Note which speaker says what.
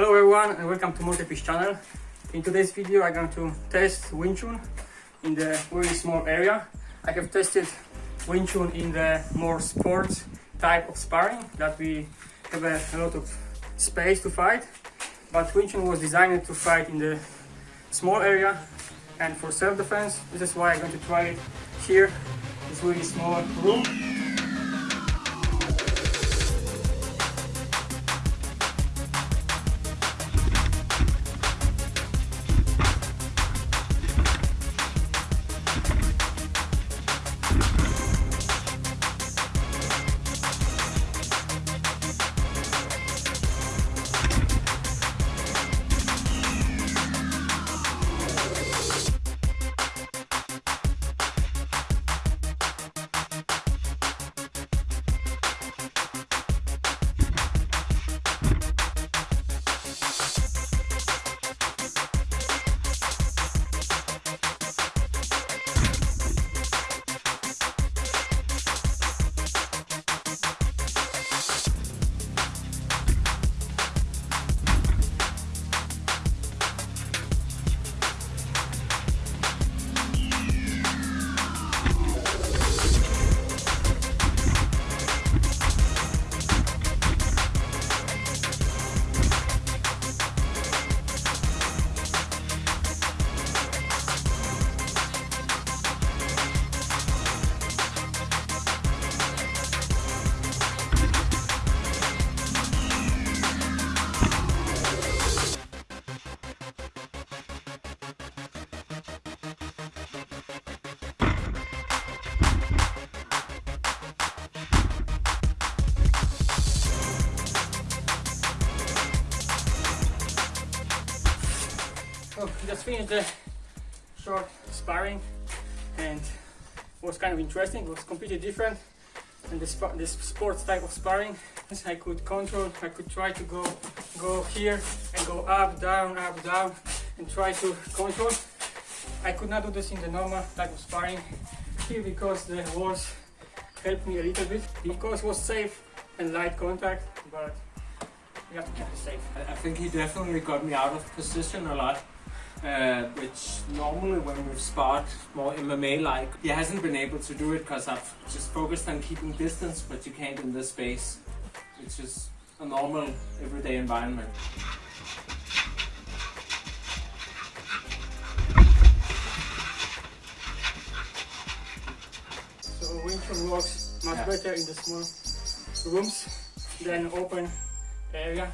Speaker 1: Hello everyone and welcome to Multifish channel. In today's video I'm going to test Wing Chun in the very small area. I have tested Wing Chun in the more sports type of sparring that we have a, a lot of space to fight. But Wing Chun was designed to fight in the small area and for self-defense. This is why I'm going to try it here. This really small room. So we just finished the short sparring and was kind of interesting. It was completely different and this, sports type of sparring. I could control, I could try to go go here and go up, down, up, down and try to control. I could not do this in the normal type of sparring here because the walls helped me a little bit because it was safe and light contact but you have to keep it safe.
Speaker 2: I think he definitely got me out of position a lot uh, which normally when we've sparred more MMA-like, he hasn't been able to do it because I've just focused on keeping distance, but you can't in this space. It's just a normal, everyday environment.
Speaker 1: So Wing works much
Speaker 2: Yeah.
Speaker 1: better in the small rooms than open area.